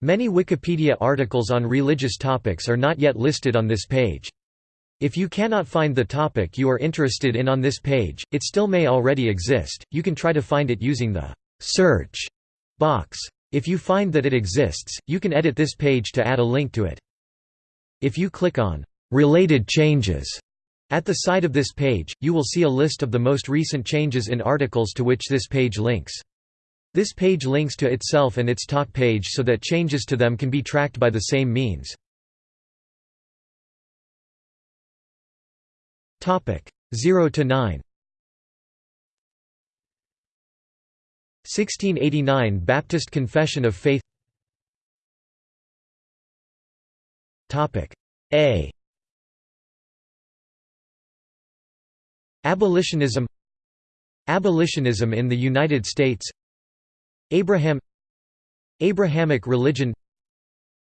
Many Wikipedia articles on religious topics are not yet listed on this page. If you cannot find the topic you are interested in on this page, it still may already exist, you can try to find it using the «search» box. If you find that it exists, you can edit this page to add a link to it. If you click on «related changes» at the side of this page, you will see a list of the most recent changes in articles to which this page links. This page links to itself and its talk page so that changes to them can be tracked by the same means. Topic 0 to 9 1689 Baptist Confession of Faith. Topic A. Abolitionism. Abolitionism in the United States Abraham Abrahamic religion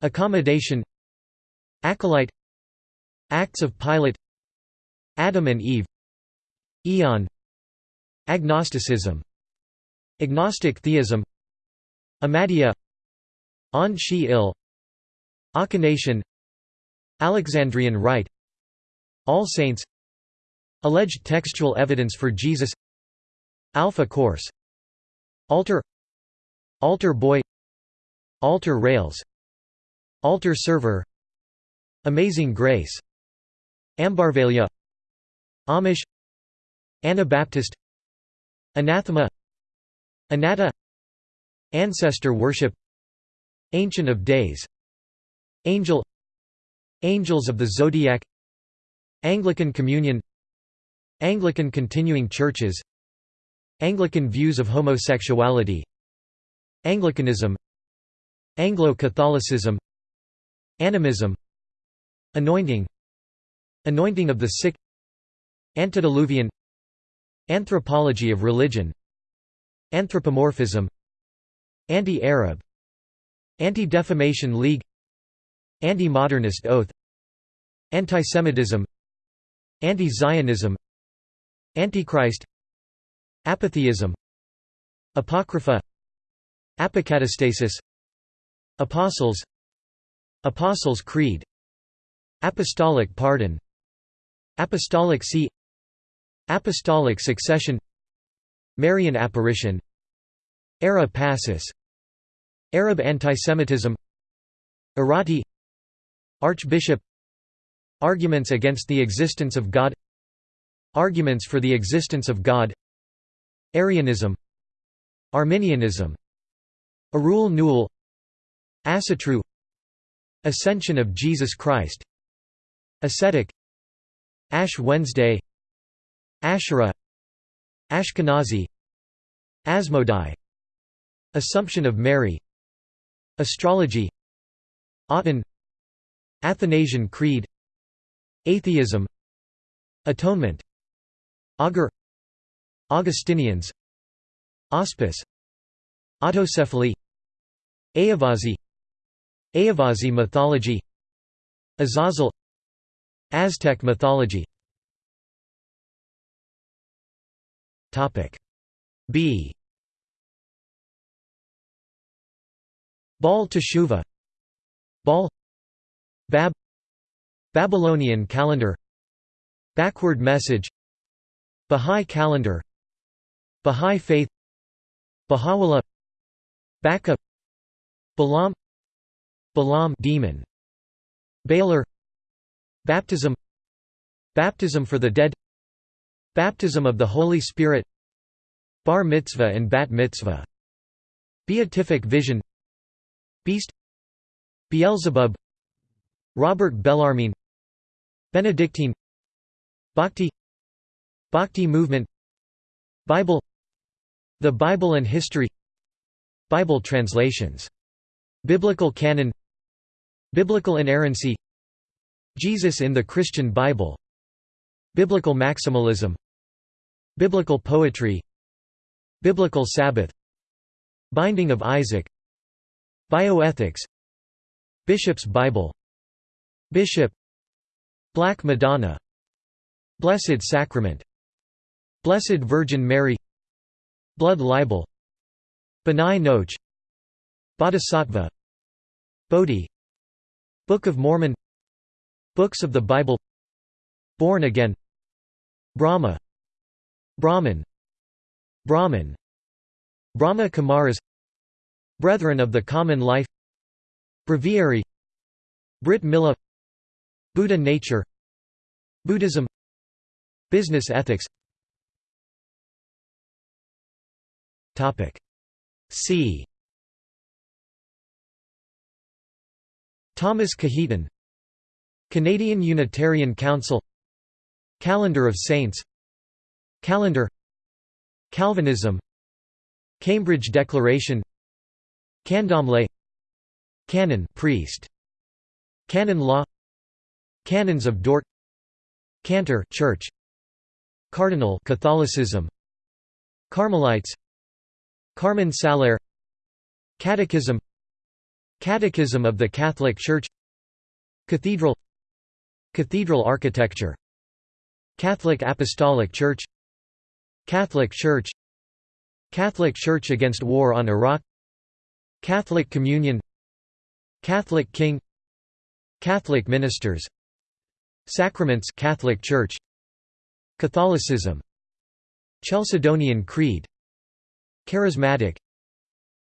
Accommodation Acolyte Acts of Pilate Adam and Eve Eon Agnosticism Agnostic theism Ahmadiyya On Shi-il Alexandrian Rite All Saints Alleged textual evidence for Jesus Alpha Course Altar Altar Boy Altar Rails Altar Server Amazing Grace Ambarvalia Amish Anabaptist Anathema Anatta Ancestor worship Ancient of Days Angel Angels of the Zodiac Anglican Communion Anglican Continuing Churches Anglican views of homosexuality Anglicanism Anglo-Catholicism Animism Anointing Anointing of the sick Antediluvian Anthropology of religion Anthropomorphism Anti-Arab Anti-Defamation League Anti-Modernist Oath Antisemitism Anti-Zionism Antichrist Apatheism Apocrypha Apocatastasis Apostles Apostles' Creed Apostolic Pardon Apostolic See Apostolic Succession Marian Apparition Ara Pacis Arab antisemitism Arati Archbishop Arguments against the existence of God Arguments for the existence of God Arianism Arminianism Arul Nool Asatru Ascension of Jesus Christ Ascetic Ash Wednesday Asherah Ashkenazi Asmodai Assumption of Mary Astrology Aten Athanasian Creed Atheism Atonement Augur Augustinians Auspice Autocephaly Ayyavazhi Ayyavazhi mythology Azazel Aztec mythology. B. Baal Teshuvah Baal Bab Babylonian calendar Backward message Bahá'í calendar Bahá'í faith Baha'u'llah Backup Balaam Balaam demon Baylor Baptism Baptism for the dead Baptism of the Holy Spirit Bar mitzvah and bat mitzvah Beatific vision Beast Beelzebub Robert Bellarmine Benedictine Bhakti Bhakti movement Bible The Bible and history Bible translations. Biblical canon. Biblical inerrancy. Jesus in the Christian Bible. Biblical maximalism. Biblical poetry. Biblical Sabbath. Binding of Isaac. Bioethics. Bishop's Bible. Bishop. Black Madonna. Blessed Sacrament. Blessed Virgin Mary. Blood libel B'nai Noach Bodhisattva Bodhi Book of Mormon Books of the Bible Born Again Brahma Brahman Brahman Brahma Kumaris Brethren of the Common Life Breviary Brit Mila Buddha Nature Buddhism Business ethics C. Thomas Cajetan Canadian Unitarian Council Calendar of Saints Calendar Calvinism Cambridge Declaration Candomblé Canon priest Canon law Canons of Dort Cantor Church Cardinal Catholicism Carmelites Carmen Saeculare Catechism Catechism of the Catholic Church Cathedral Cathedral architecture Catholic Apostolic Church Catholic Church Catholic Church against war on Iraq Catholic Communion Catholic King Catholic ministers Sacraments Catholic Church Catholicism Chalcedonian Creed Charismatic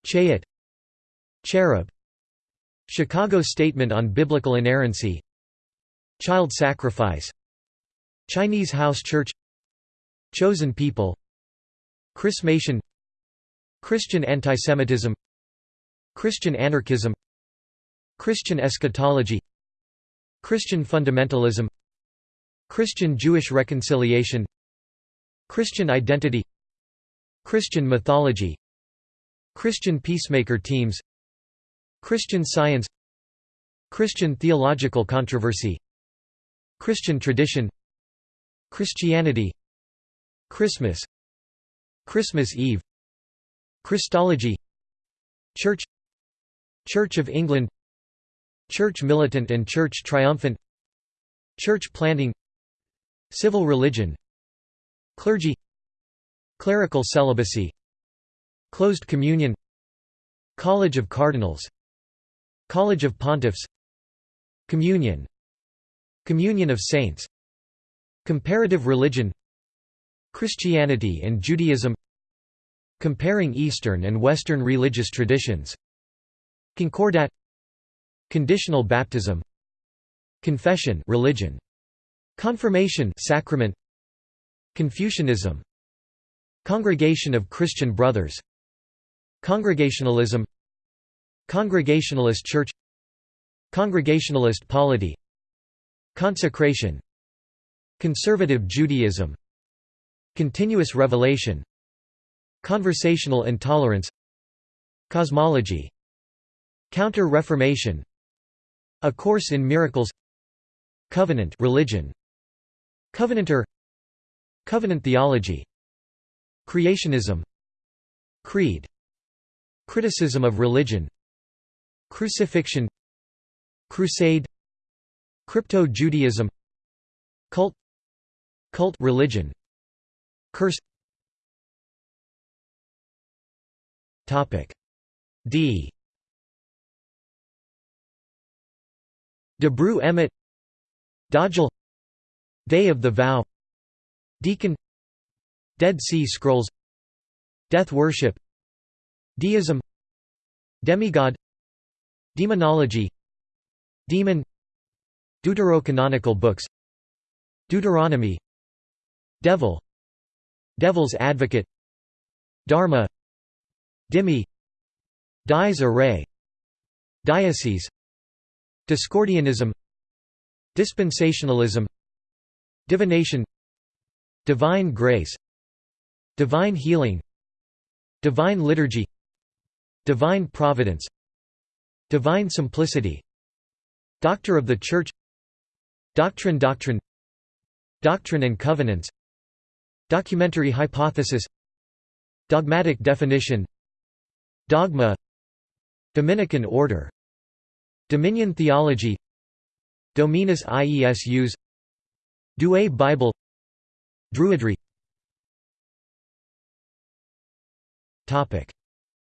Chayat Cherub Chicago Statement on Biblical Inerrancy Child Sacrifice Chinese House Church Chosen People Chrismation Christian antisemitism Christian anarchism Christian eschatology Christian fundamentalism Christian Jewish reconciliation Christian identity Christian mythology Christian peacemaker teams Christian science Christian theological controversy Christian tradition Christianity Christmas Christmas Eve Christology Church Church of England Church militant and Church triumphant Church planting Civil religion Clergy Clerical celibacy Closed communion College of Cardinals College of Pontiffs Communion Communion of Saints Comparative religion Christianity and Judaism Comparing Eastern and Western religious traditions Concordat Conditional baptism Confession religion Confirmation sacrament Confucianism Congregation of Christian Brothers. Congregationalism. Congregationalist Church. Congregationalist polity. Consecration. Conservative Judaism. Continuous revelation. Conversational intolerance. Cosmology. Counter-Reformation. A Course in Miracles. Covenant religion. Covenanter. Covenant theology Creationism Creed Criticism of religion Crucifixion Crusade Crypto-Judaism Cult Cult religion Curse Topic D. Dabru Emet Dajjal Day of the Vow Deacon Dead Sea Scrolls Death worship Deism Demigod Demonology Demon Deuterocanonical books Deuteronomy Devil Devil's Advocate Dharma Dhimmi Dies Irae Diocese Discordianism Dispensationalism Divination Divine Grace Divine Healing Divine Liturgy Divine Providence Divine Simplicity Doctor of the Church Doctrine Doctrine Doctrine and Covenants Documentary hypothesis Dogmatic definition Dogma Dominican order Dominion theology Dominus Iesus Douay Bible Druidry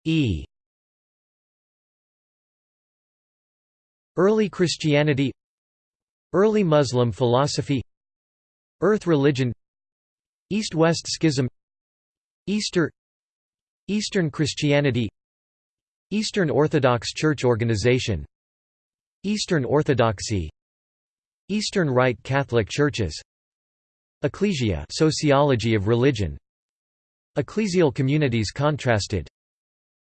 E. Early Christianity Early Muslim philosophy Earth religion East-West schism Easter Eastern Christianity Eastern Orthodox Church organization Eastern Orthodoxy Eastern Rite Catholic Churches Ecclesia sociology of religion Ecclesial communities contrasted.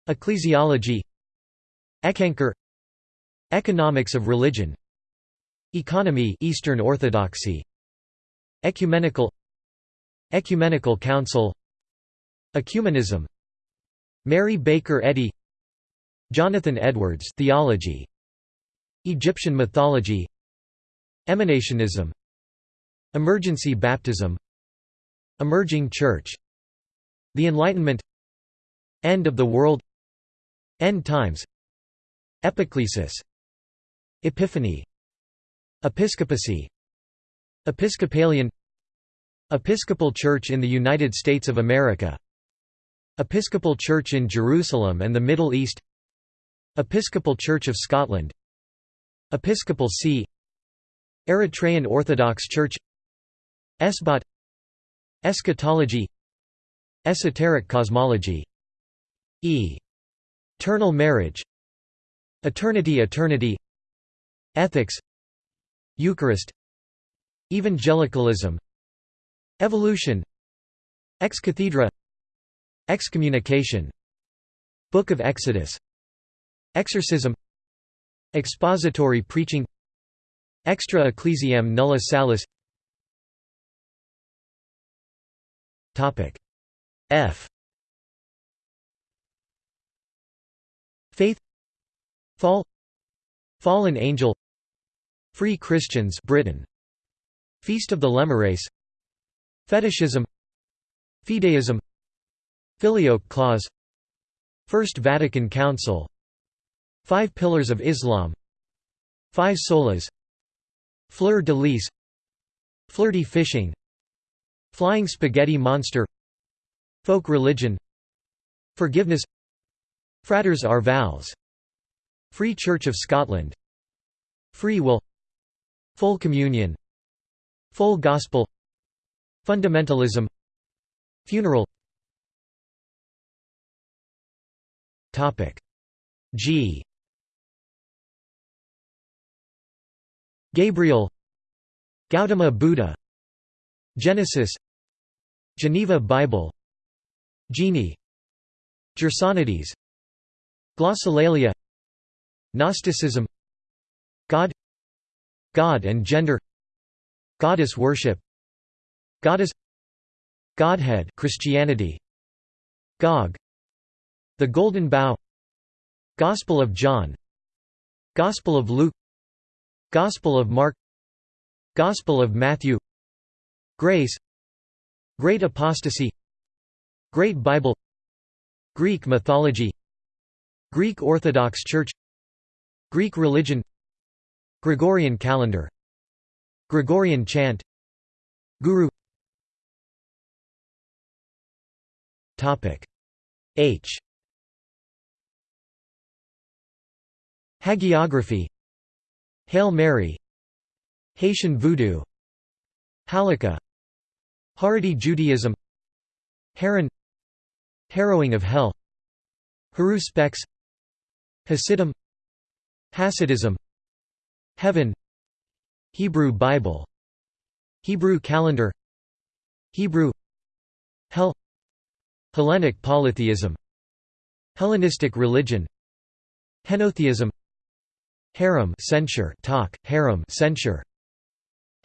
Ecclesiology. Eckankar Economics of religion. Economy Eastern Orthodoxy. Ecumenical. Ecumenical Council. Ecumenism. Mary Baker Eddy. Jonathan Edwards theology. Egyptian mythology. Emanationism. Emergency baptism. Emerging church The Enlightenment End of the world End times Epiclesis Epiphany Episcopacy Episcopalian Episcopal Church in the United States of America Episcopal Church in Jerusalem and the Middle East Episcopal Church of Scotland Episcopal See Eritrean Orthodox Church Esbat Eschatology Esoteric cosmology. E. Eternal marriage. Eternity Eternity. Ethics. Eucharist. Evangelicalism. Evolution. Ex cathedra Excommunication. Book of Exodus. Exorcism. Expository preaching. Extra ecclesiam nulla salus F. Faith. Fall. Fallen Angel. Free Christians Britain. Feast of the Lemures Fetishism. Fideism. Filioque clause. First Vatican Council. Five Pillars of Islam. Five Solas. Fleur de lis. Flirty fishing. Flying spaghetti monster Folk religion Forgiveness fraters are vows, Free Church of Scotland Free will Full communion Full gospel Fundamentalism Funeral. G. Gabriel Gautama Buddha Genesis Geneva Bible Genie. Gersonides. Glossolalia. Gnosticism. God. God and gender. Goddess worship. Goddess. Godhead Christianity. Gog. The Golden Bough. Gospel of John. Gospel of Luke. Gospel of Mark. Gospel of Matthew. Grace. Great Apostasy Great Bible Greek mythology Greek Orthodox Church Greek religion Gregorian calendar Gregorian chant Guru H Hagiography Hail Mary Haitian Voodoo Halakha Haredi Judaism Heron Harrowing of Hell. Haruspex Hasidim Hasidism Heaven Hebrew Bible Hebrew calendar Hebrew Hell Hellenic polytheism Hellenistic religion Henotheism Herem censure talk, herem censure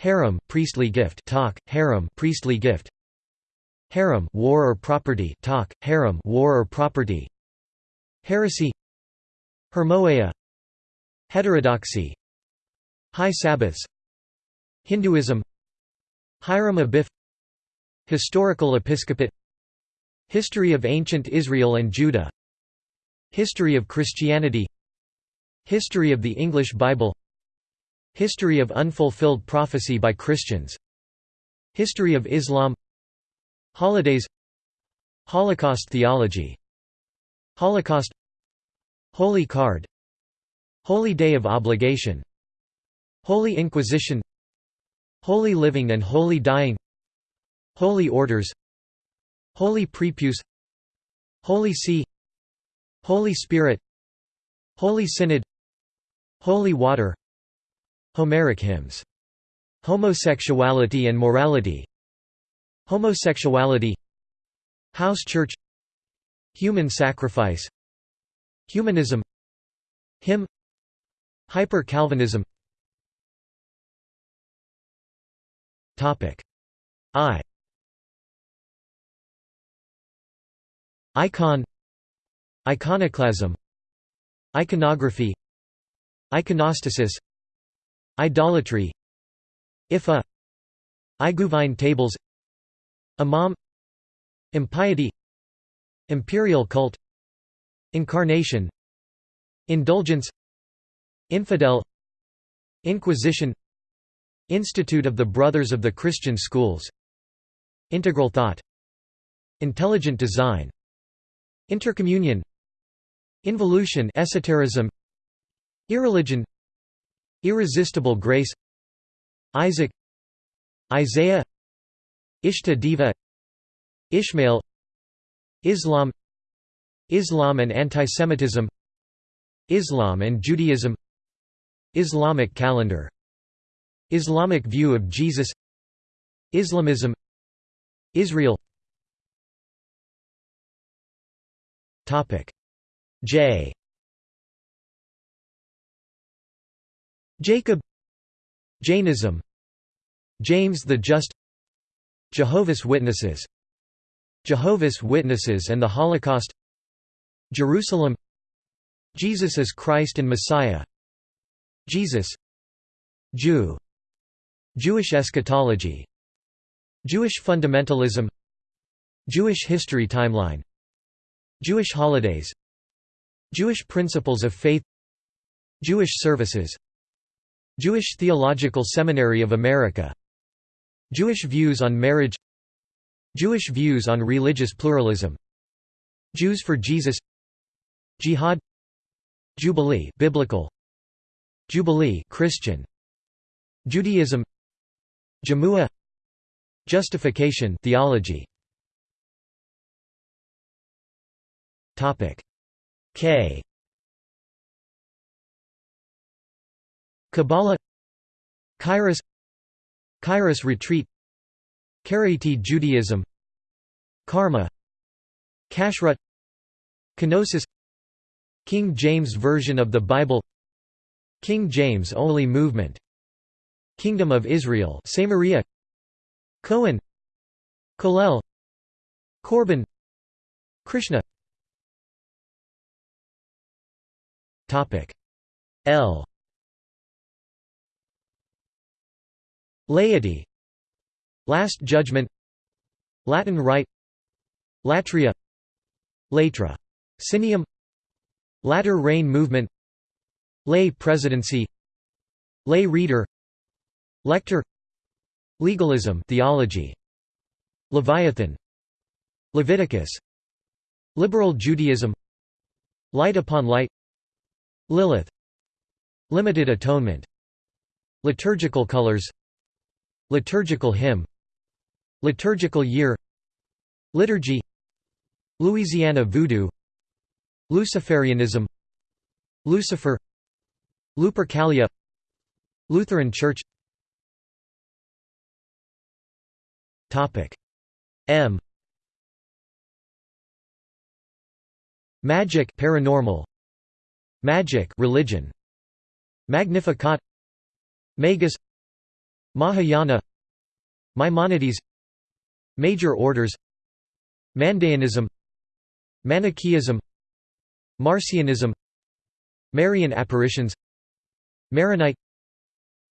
Herem priestly gift talk, herem priestly gift Herem war or property talk, herem war or property. Heresy. Hermoea. Heterodoxy. High Sabbaths. Hinduism. Hiram Abiff Historical Episcopate. History of Ancient Israel and Judah. History of Christianity. History of the English Bible. History of unfulfilled prophecy by Christians. History of Islam Holidays Holocaust theology Holocaust Holy Card Holy Day of Obligation Holy Inquisition Holy Living and Holy Dying Holy Orders Holy Prepuce Holy See Holy Spirit Holy Synod Holy Water Homeric hymns. Homosexuality and morality Homosexuality House church Human sacrifice Humanism Hymn Hyper-Calvinism. I. Icon. Iconoclasm. Iconography. Iconostasis. Idolatry. Ifa. Iguvine tables Imam Impiety Imperial cult Incarnation Indulgence Infidel Inquisition Institute of the Brothers of the Christian Schools Integral thought Intelligent design Intercommunion Involution esotericism Irreligion Irresistible grace Isaac Isaiah Ishta Deva Ishmael Islam Islam and antisemitism Islam and Judaism Islamic calendar Islamic view of Jesus Islamism Israel. J. Jacob Jainism James the Just Jehovah's Witnesses Jehovah's Witnesses and the Holocaust Jerusalem Jesus as Christ and Messiah Jesus Jew Jewish eschatology Jewish fundamentalism Jewish history timeline Jewish holidays Jewish principles of faith Jewish services Jewish Theological Seminary of America Jewish views on marriage Jewish views on religious pluralism Jews for Jesus Jihad Jubilee biblical Jubilee Christian Judaism Jamua Justification theology. Topic K. Kabbalah Kairos Kairos retreat Karaite Judaism Karma Kashrut Kenosis King James Version of the Bible King James Only Movement Kingdom of Israel Samaria Cohen Kollel Korban Krishna. L Laity. Last Judgment. Latin Rite. Latria. Latra. Sinium. Latter Rain Movement. Lay Presidency. Lay Reader. Lector. Legalism theology. Leviathan. Leviticus. Liberal Judaism. Light upon light. Lilith. Limited atonement. Liturgical colors Liturgical hymn Liturgical year Liturgy Louisiana Voodoo Luciferianism Lucifer Lupercalia Lutheran Church. M. Magic paranormal. Magic religion. Magnificat. Magus Mahayana Maimonides Major orders Mandaeanism Manichaeism Marcionism Marian apparitions Maronite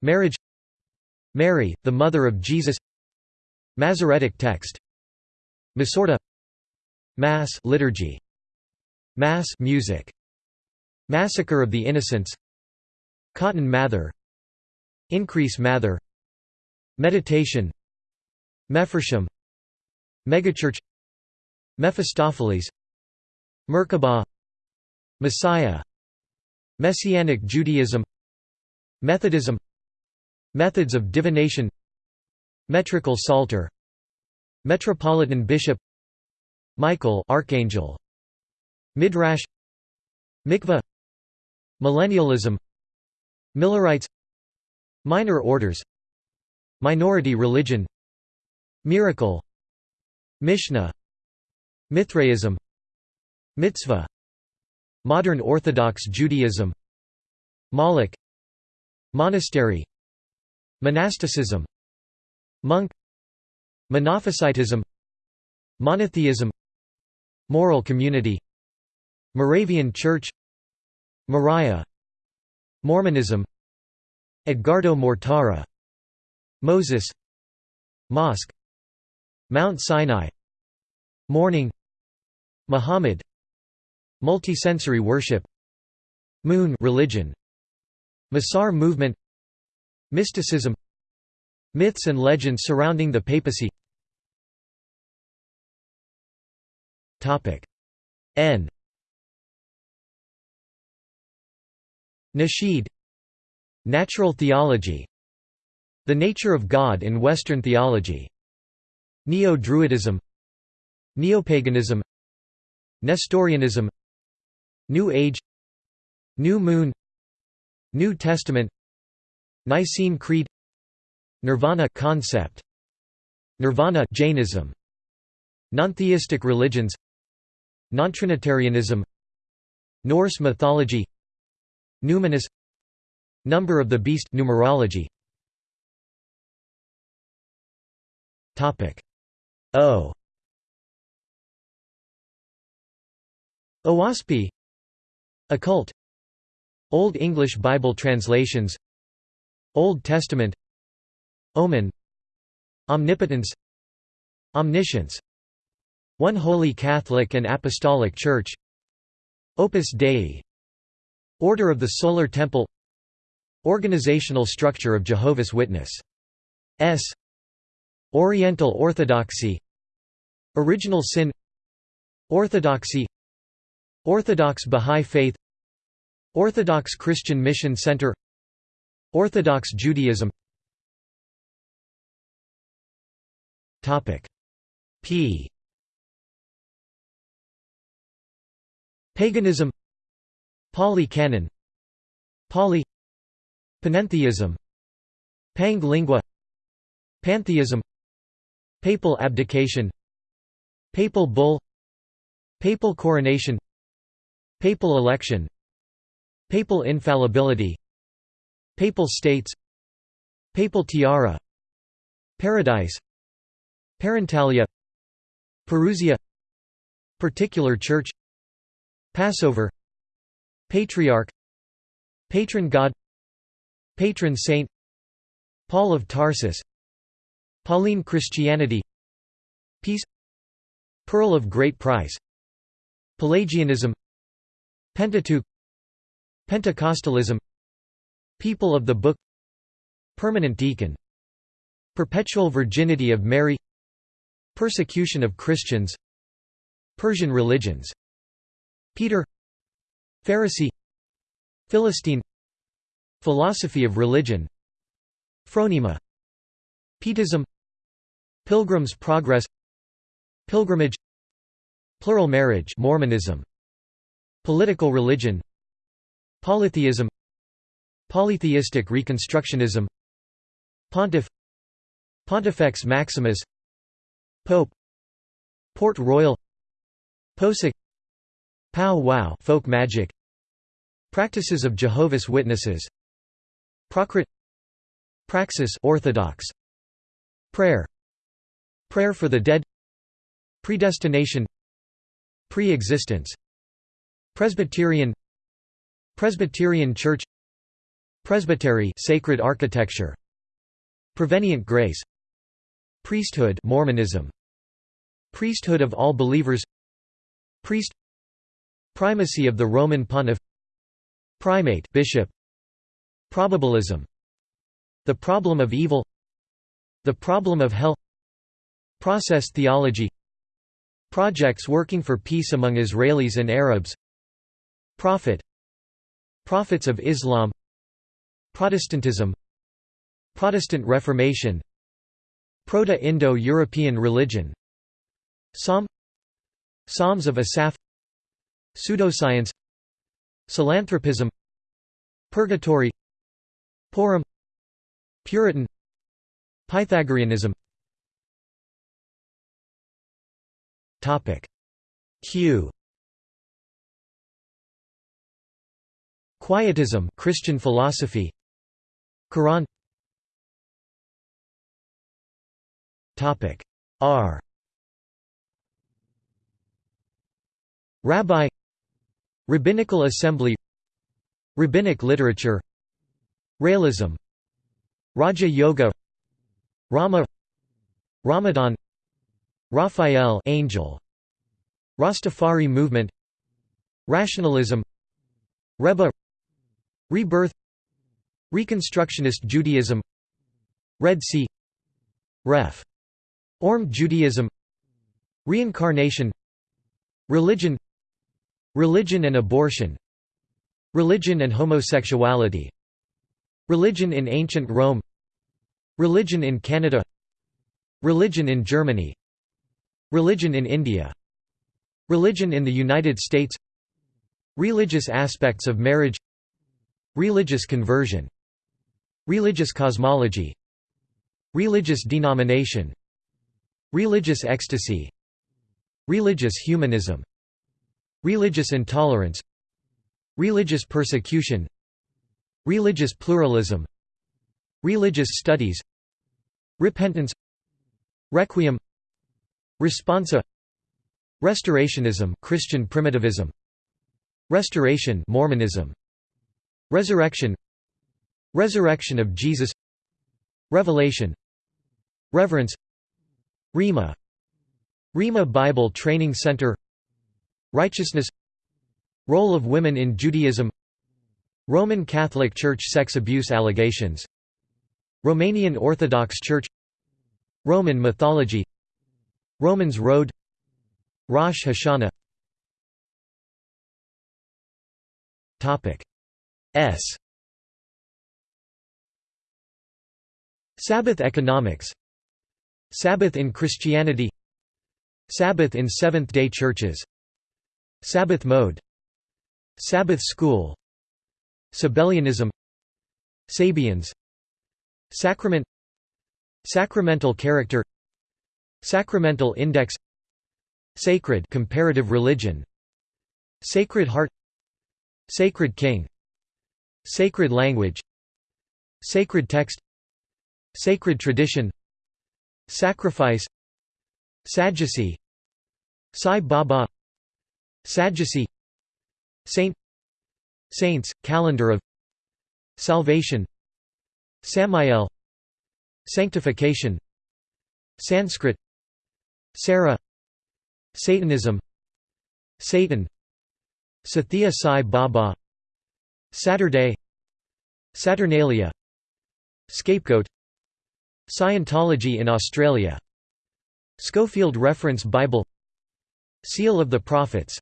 Marriage Mary, the mother of Jesus Masoretic text Masorti Mass liturgy Mass music Massacre of the Innocents Cotton Mather Increase Mather Meditation Mephorsham Megachurch Mephistopheles Merkabah Messiah Messianic Judaism Methodism Methods of divination Metrical Psalter Metropolitan Bishop Michael Archangel Midrash Mikveh Millennialism Millerites Minor orders Minority religion Miracle Mishnah Mithraism Mitzvah Modern Orthodox Judaism Moloch Monastery Monasticism Monk Monophysitism Monotheism Moral community Moravian Church Moriah Mormonism Edgardo Mortara Moses Mosque Mount Sinai Morning Muhammad Multisensory worship Moon religion Mussar movement Mysticism Myths and legends surrounding the papacy. N. Nasheed. Natural theology The nature of God in Western theology. Neo-Druidism. Neopaganism. Nestorianism. New Age. New Moon. New Testament. Nicene Creed. Nirvana concept. Nirvana Jainism. Non-theistic religions. Non-Trinitarianism Norse mythology. Numinous. Number of the beast numerology Topic. O. Oahspe Occult. Old English Bible translations. Old Testament. Omen. Omnipotence. Omniscience. One Holy Catholic and Apostolic Church. Opus Dei. Order of the Solar Temple. Organizational structure of Jehovah's Witness. S. Oriental Orthodoxy Original Sin Orthodoxy Orthodox Bahá'í Faith Orthodox Christian Mission Center Orthodox Judaism. P. Paganism Pali Canon Pali Panentheism Pange Lingua Pantheism Papal abdication Papal bull Papal coronation Papal election Papal infallibility Papal states Papal tiara Paradise Parentalia Parousia Particular church Passover Patriarch Patron god Patron saint Paul of Tarsus Pauline Christianity Peace Pearl of Great Price Pelagianism Pentateuch Pentecostalism People of the Book Permanent Deacon Perpetual Virginity of Mary Persecution of Christians Persian religions Peter Pharisee Philistine Philosophy of religion Phronema Pietism Pilgrim's Progress Pilgrimage Plural marriage Mormonism Political religion Polytheism Polytheistic Reconstructionism Pontiff Pontifex Maximus Pope Port Royal Posek Pow Wow folk magic Practices of Jehovah's Witnesses Procrit Praxis Orthodox Prayer Prayer for the dead Predestination Pre-existence Presbyterian Presbyterian Church Presbytery sacred architecture Prevenient grace Priesthood Mormonism Priesthood of all believers Priest Primacy of the Roman pontiff Primate bishop Probabilism The problem of evil The problem of hell Process theology Projects working for peace among Israelis and Arabs Prophet Prophets of Islam Protestantism Protestant Reformation Proto-Indo-European religion Psalm Psalms of Asaph Pseudoscience Psilanthropism Purgatory Purim Puritan Pythagoreanism Topic. Q. Quietism Christian philosophy. Quran. Topic. R. Rabbi. Rabbinical Assembly. Rabbinic literature. Realism. Raja Yoga. Rama. Ramadan Raphael angel. Rastafari movement. Rationalism. Rebbe. Rebirth. Reconstructionist Judaism. Red Sea. Ref. Orm Judaism. Reincarnation. Religion. Religion and abortion. Religion and homosexuality. Religion in ancient Rome. Religion in Canada. Religion in Germany Religion in India. Religion in the United States. Religious aspects of marriage. Religious conversion. Religious cosmology. Religious denomination. Religious ecstasy. Religious humanism. Religious intolerance. Religious persecution. Religious pluralism. Religious studies. Repentance. Requiem Responsa. Restorationism Christian primitivism. Restoration Mormonism. Resurrection. Resurrection of Jesus. Revelation. Reverence. Rhema Rhema Bible Training Center. Righteousness. Role of women in Judaism. Roman Catholic Church sex abuse allegations. Romanian Orthodox Church. Roman mythology Romans Road Rosh Hashanah. S. Sabbath economics. Sabbath in Christianity. Sabbath in Seventh-day Churches. Sabbath mode. Sabbath school. Sabellianism. Sabians. Sacrament. Sacramental character Sacramental index Sacred comparative religion Sacred heart Sacred king Sacred language Sacred text Sacred tradition Sacrifice Sadducee Sai Baba Sadducee Saint Saints, Calendar of Salvation Samael Sanctification Sanskrit Sarah. Satanism. Satan. Sathya Sai Baba. Saturday. Saturnalia. Scapegoat. Scientology in Australia. Scofield Reference Bible. Seal of the Prophets.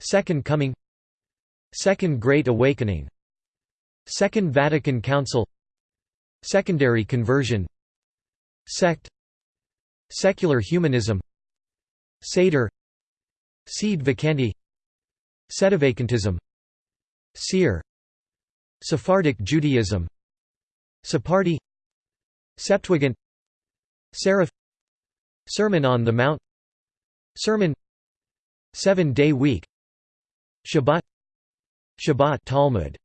Second Coming. Second Great Awakening. Second Vatican Council. Secondary conversion. Sect Secular humanism Seder Sede vacante Sedevacantism Seer Sephardic Judaism Sephardi Septuagint Seraph Sermon on the Mount Sermon Seven-day week Shabbat Shabbat Talmud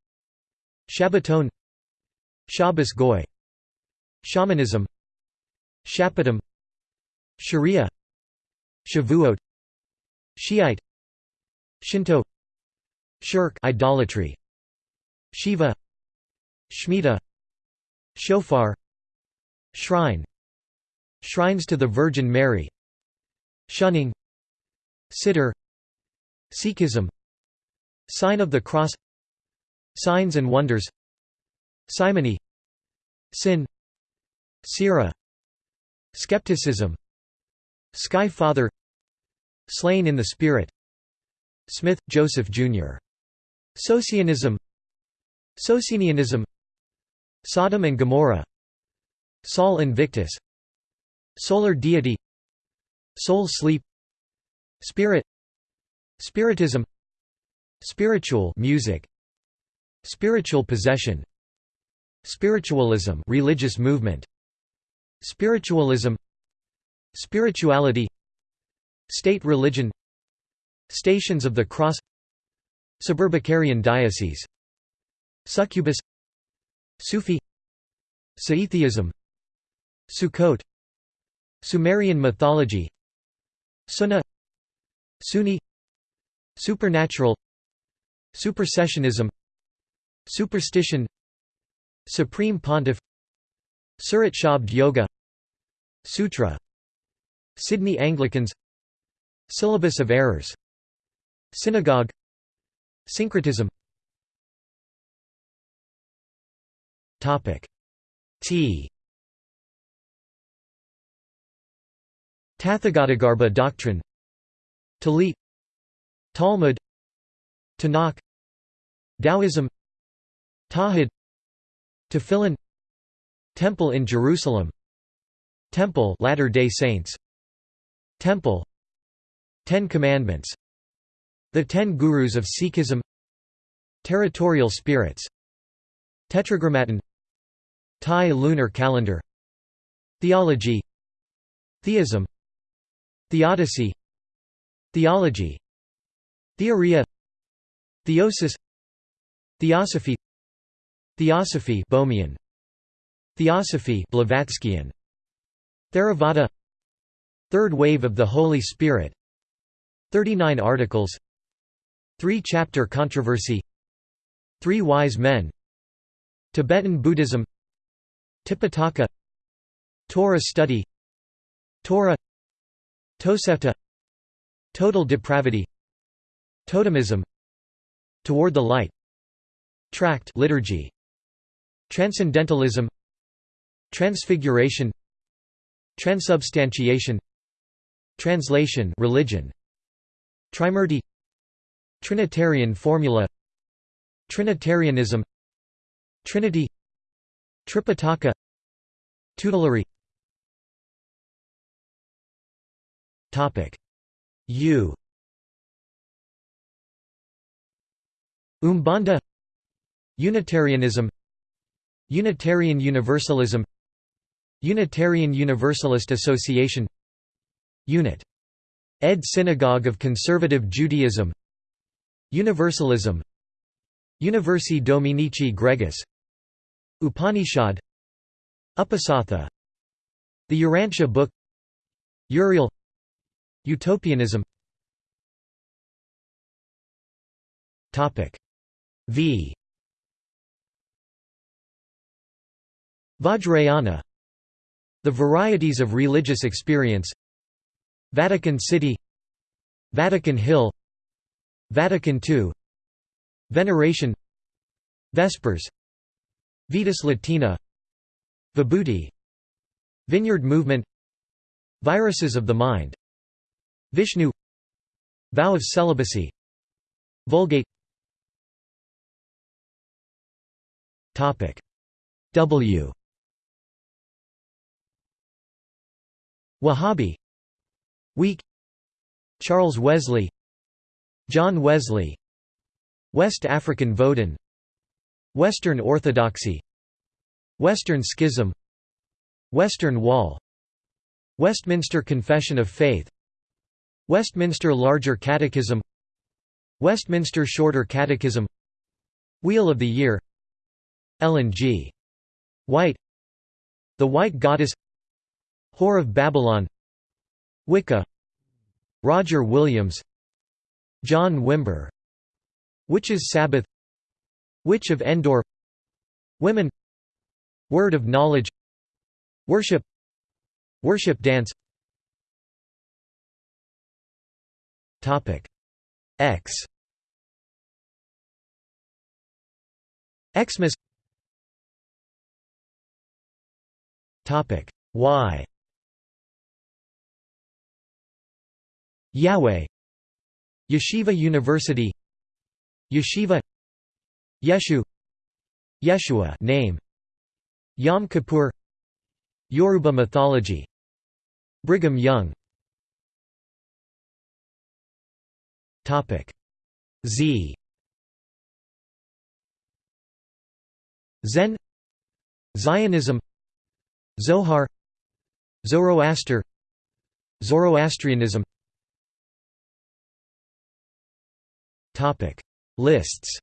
Shabbaton Shabbos Goy Shamanism Shapatim Sharia Shavuot Shiite Shinto Shirk idolatry Shiva Shemitah Shofar Shrine Shrines to the Virgin Mary Shunning Siddur Sikhism Sign of the Cross Signs and Wonders Simony Sin Sira Skepticism Sky Father Slain in the Spirit Smith, Joseph, Jr. Socianism Socinianism Sodom and Gomorrah Sol Invictus Solar deity Soul sleep Spirit Spiritism Spiritual music Spiritual possession Spiritualism religious movement Spiritualism Spirituality State religion Stations of the Cross Suburbicarian diocese Succubus Sufi Scytheism Sukkot Sumerian mythology Sunnah Sunni Supernatural Supersessionism Superstition Supreme Pontiff Surat Shabd Yoga Sutra Sydney Anglicans. Syllabus of Errors. Synagogue. Syncretism. T. Tathagatagarbha doctrine. Tallit Talmud. Tanakh. Taoism. Tawhid Tefillin. Temple in Jerusalem. Temple Latter-day Saints Temple. Ten Commandments. The Ten Gurus of Sikhism. Territorial spirits. Tetragrammaton. Thai lunar calendar. Theology. Theism. Theodicy Theology. Theoria. Theosis. Theosophy. Theosophy Boehmian. Theosophy Blavatskyan Theravada Third wave of the Holy Spirit. 39 articles. Three-chapter controversy. Three wise men. Tibetan Buddhism. Tipitaka. Torah study. Torah. Tosefta Total depravity. Totemism. Toward the light. Tract liturgy. Transcendentalism. Transfiguration. Transubstantiation Translation religion. Trimurti. Trinitarian formula. Trinitarianism. Trinity. Tripitaka. Tutelary. Topic. U. Umbanda. Unitarianism. Unitarian Universalism. Unitarian Universalist Association Unit. Ed Synagogue of Conservative Judaism. Universalism. Universi Dominici Gregis. Upanishad. Upasatha. The Urantia Book. Uriel. Utopianism. V. Vajrayana. The varieties of religious experience Vatican City Vatican Hill Vatican II Veneration Vespers Vetus Latina Vibhuti Vineyard Movement Viruses of the Mind Vishnu Vow of Celibacy Vulgate. W. Wahhabi Weak Charles Wesley. John Wesley. West African Vodun. Western Orthodoxy. Western Schism. Western Wall. Westminster Confession of Faith. Westminster Larger Catechism. Westminster Shorter Catechism. Wheel of the Year. Ellen G. White. The White Goddess. Whore of Babylon Wicca Roger Williams John Wimber Witches' Sabbath Witch of Endor Women Word of Knowledge Worship Worship Dance. X. Xmas. Topic Y Yahweh. Yeshiva University. Yeshiva. Yeshu. Yeshua name. Yom Kippur. Yoruba mythology. Brigham Young. Topic. Z. Zen. Zionism. Zohar. Zoroaster. Zoroastrianism Topic. Lists